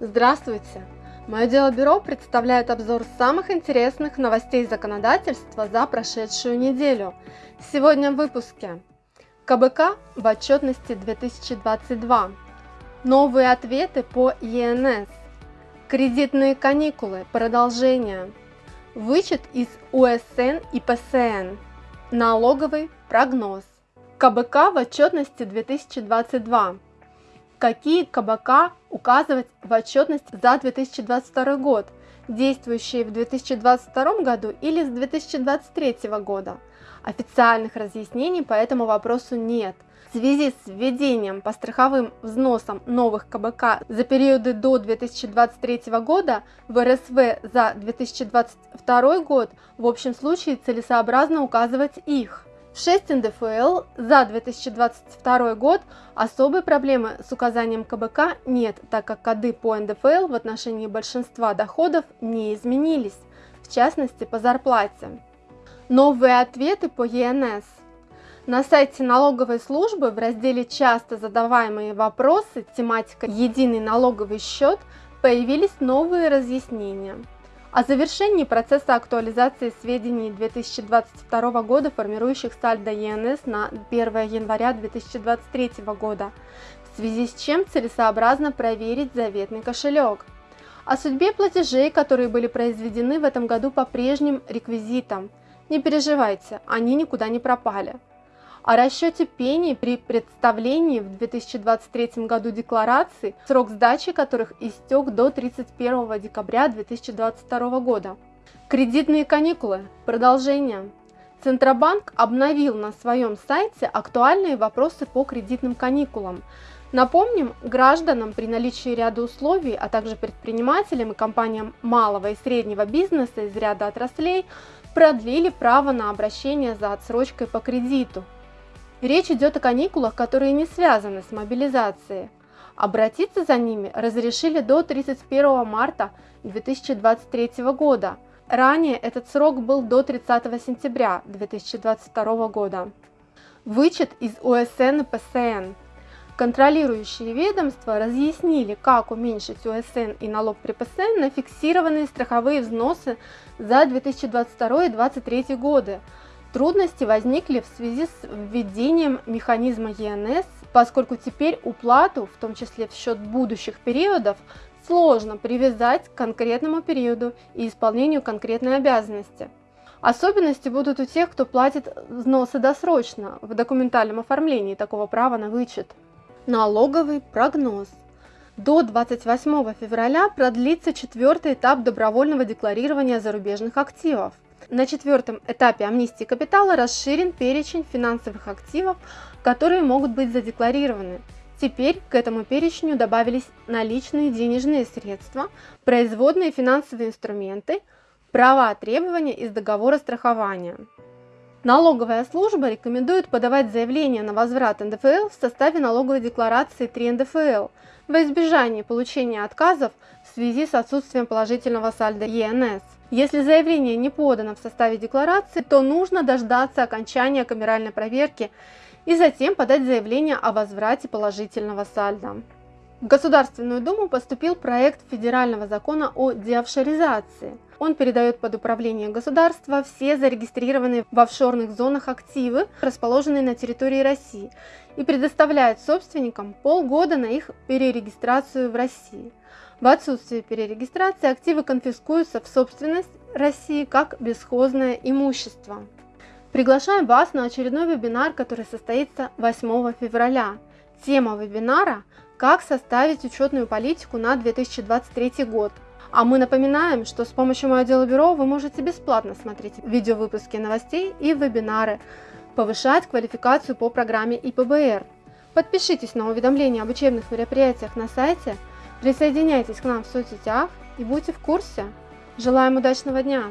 Здравствуйте! Мое дело бюро представляет обзор самых интересных новостей законодательства за прошедшую неделю. Сегодня в выпуске. КБК в отчетности 2022. Новые ответы по ЕНС. Кредитные каникулы. Продолжение. Вычет из УСН и ПСН. Налоговый прогноз. КБК в отчетности 2022 какие КБК указывать в отчетность за 2022 год, действующие в 2022 году или с 2023 года. Официальных разъяснений по этому вопросу нет. В связи с введением по страховым взносам новых КБК за периоды до 2023 года в РСВ за 2022 год в общем случае целесообразно указывать их. В 6 НДФЛ за 2022 год особой проблемы с указанием КБК нет, так как коды по НДФЛ в отношении большинства доходов не изменились, в частности по зарплате. Новые ответы по ЕНС. На сайте налоговой службы в разделе «Часто задаваемые вопросы» тематика «Единый налоговый счет» появились новые разъяснения. О завершении процесса актуализации сведений 2022 года, формирующих сальдо ЕНС на 1 января 2023 года, в связи с чем целесообразно проверить заветный кошелек. О судьбе платежей, которые были произведены в этом году по прежним реквизитам. Не переживайте, они никуда не пропали о расчете пений при представлении в 2023 году декларации, срок сдачи которых истек до 31 декабря 2022 года. Кредитные каникулы. Продолжение. Центробанк обновил на своем сайте актуальные вопросы по кредитным каникулам. Напомним, гражданам при наличии ряда условий, а также предпринимателям и компаниям малого и среднего бизнеса из ряда отраслей продлили право на обращение за отсрочкой по кредиту. Речь идет о каникулах, которые не связаны с мобилизацией. Обратиться за ними разрешили до 31 марта 2023 года. Ранее этот срок был до 30 сентября 2022 года. Вычет из УСН и ПСН. Контролирующие ведомства разъяснили, как уменьшить УСН и налог при ПСН на фиксированные страховые взносы за 2022 и 2023 годы, Трудности возникли в связи с введением механизма ЕНС, поскольку теперь уплату, в том числе в счет будущих периодов, сложно привязать к конкретному периоду и исполнению конкретной обязанности. Особенности будут у тех, кто платит взносы досрочно в документальном оформлении такого права на вычет. Налоговый прогноз. До 28 февраля продлится четвертый этап добровольного декларирования зарубежных активов. На четвертом этапе амнистии капитала расширен перечень финансовых активов, которые могут быть задекларированы. Теперь к этому перечню добавились наличные денежные средства, производные финансовые инструменты, права требования из договора страхования. Налоговая служба рекомендует подавать заявление на возврат НДФЛ в составе налоговой декларации 3 НДФЛ во избежание получения отказов в связи с отсутствием положительного сальда ЕНС. Если заявление не подано в составе декларации, то нужно дождаться окончания камеральной проверки и затем подать заявление о возврате положительного сальда. В Государственную Думу поступил проект федерального закона о деофшоризации. Он передает под управление государства все зарегистрированные в офшорных зонах активы, расположенные на территории России, и предоставляет собственникам полгода на их перерегистрацию в России. В отсутствие перерегистрации активы конфискуются в собственность России как бесхозное имущество. Приглашаем вас на очередной вебинар, который состоится 8 февраля. Тема вебинара «Как составить учетную политику на 2023 год». А мы напоминаем, что с помощью моего дела бюро вы можете бесплатно смотреть видеовыпуски новостей и вебинары, повышать квалификацию по программе ИПБР. Подпишитесь на уведомления об учебных мероприятиях на сайте – Присоединяйтесь к нам в соцсетях и будьте в курсе. Желаем удачного дня!